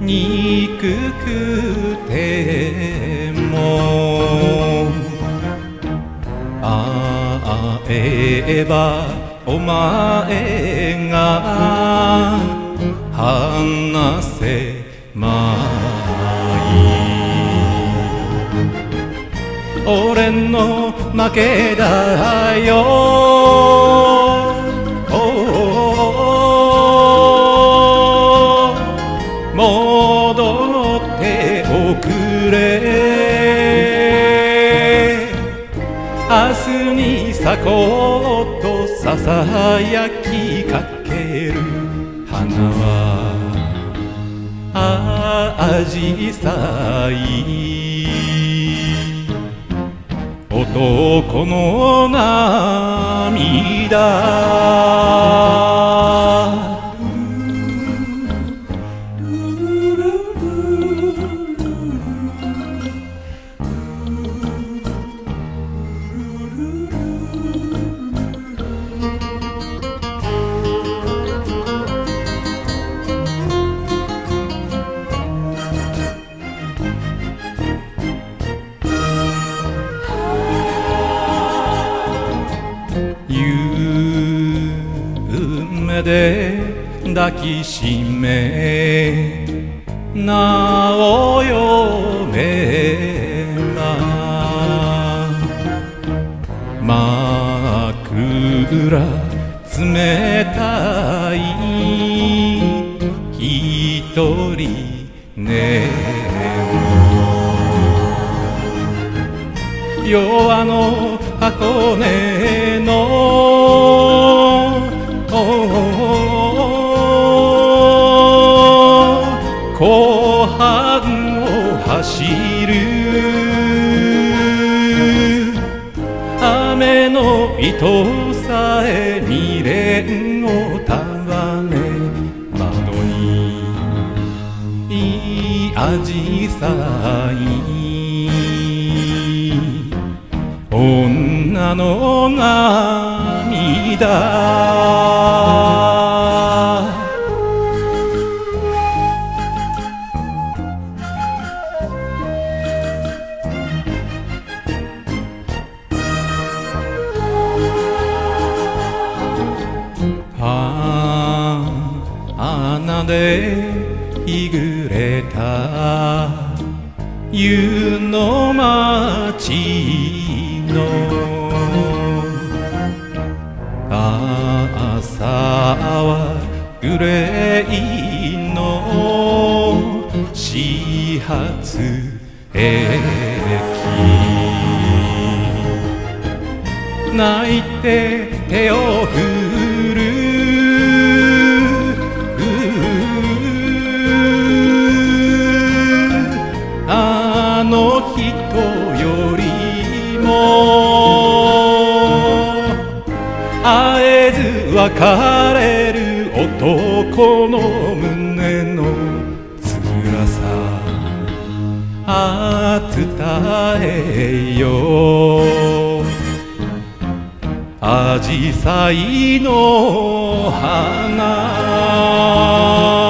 憎くても。会えばお前が話せまい。俺の負けだよ。に咲こうとささやきかける花はあじさい。男の涙。夢で抱きしめ名を読めば枕冷たい一人寝弱の箱根半を走る。雨の糸さえ未練を束ね窓にいい味さい女の涙。で日暮れた湯の町の朝はグレーの始発駅泣いて手を振る別れる男の胸の辛さ。ああ伝えよ。う紫陽花の花。